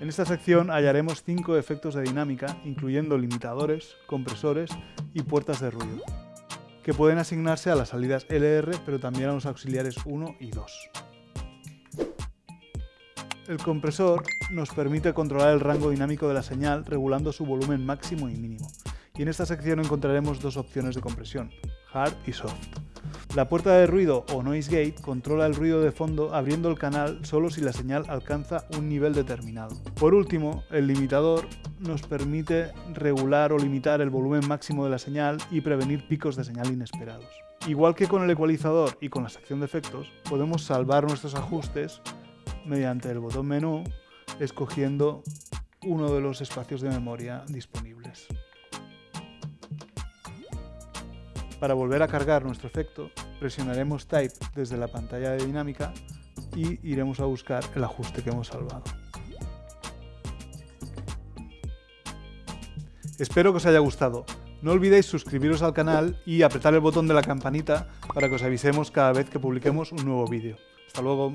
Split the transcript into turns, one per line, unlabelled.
En esta sección hallaremos 5 efectos de dinámica, incluyendo limitadores, compresores y puertas de ruido, que pueden asignarse a las salidas LR, pero también a los auxiliares 1 y 2. El compresor nos permite controlar el rango dinámico de la señal regulando su volumen máximo y mínimo. Y en esta sección encontraremos dos opciones de compresión, hard y soft. La puerta de ruido o noise gate controla el ruido de fondo abriendo el canal solo si la señal alcanza un nivel determinado. Por último, el limitador nos permite regular o limitar el volumen máximo de la señal y prevenir picos de señal inesperados. Igual que con el ecualizador y con la sección de efectos, podemos salvar nuestros ajustes mediante el botón menú escogiendo uno de los espacios de memoria disponibles. Para volver a cargar nuestro efecto, presionaremos Type desde la pantalla de dinámica y iremos a buscar el ajuste que hemos salvado. Espero que os haya gustado. No olvidéis suscribiros al canal y apretar el botón de la campanita para que os avisemos cada vez que publiquemos un nuevo vídeo. ¡Hasta luego!